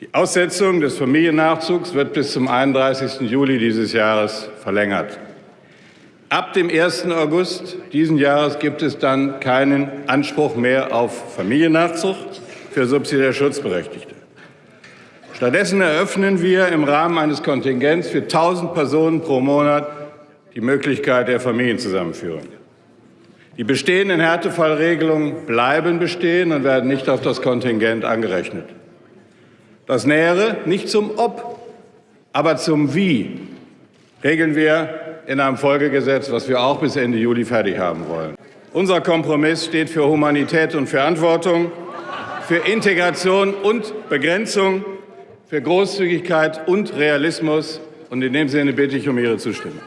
Die Aussetzung des Familiennachzugs wird bis zum 31. Juli dieses Jahres verlängert. Ab dem 1. August diesen Jahres gibt es dann keinen Anspruch mehr auf Familiennachzug für subsidiär Schutzberechtigte. Stattdessen eröffnen wir im Rahmen eines Kontingents für 1.000 Personen pro Monat die Möglichkeit der Familienzusammenführung. Die bestehenden Härtefallregelungen bleiben bestehen und werden nicht auf das Kontingent angerechnet. Das Nähere nicht zum Ob, aber zum Wie regeln wir in einem Folgegesetz, was wir auch bis Ende Juli fertig haben wollen. Unser Kompromiss steht für Humanität und Verantwortung, für Integration und Begrenzung, für Großzügigkeit und Realismus. Und in dem Sinne bitte ich um Ihre Zustimmung.